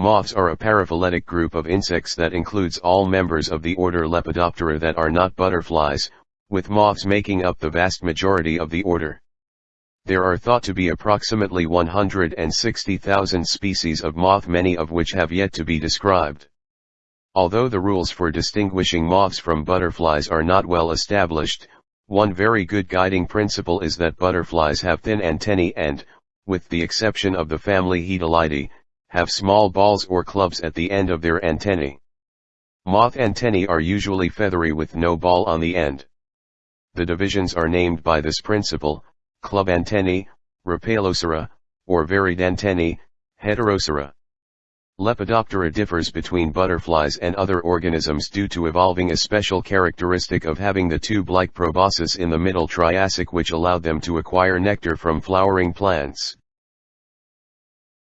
Moths are a paraphyletic group of insects that includes all members of the order Lepidoptera that are not butterflies, with moths making up the vast majority of the order. There are thought to be approximately 160,000 species of moth many of which have yet to be described. Although the rules for distinguishing moths from butterflies are not well established, one very good guiding principle is that butterflies have thin antennae and, with the exception of the family Hedylidae, have small balls or clubs at the end of their antennae. Moth antennae are usually feathery with no ball on the end. The divisions are named by this principle, club antennae, Rhopalocera, or varied antennae, Heterocera. Lepidoptera differs between butterflies and other organisms due to evolving a special characteristic of having the tube-like proboscis in the middle Triassic which allowed them to acquire nectar from flowering plants.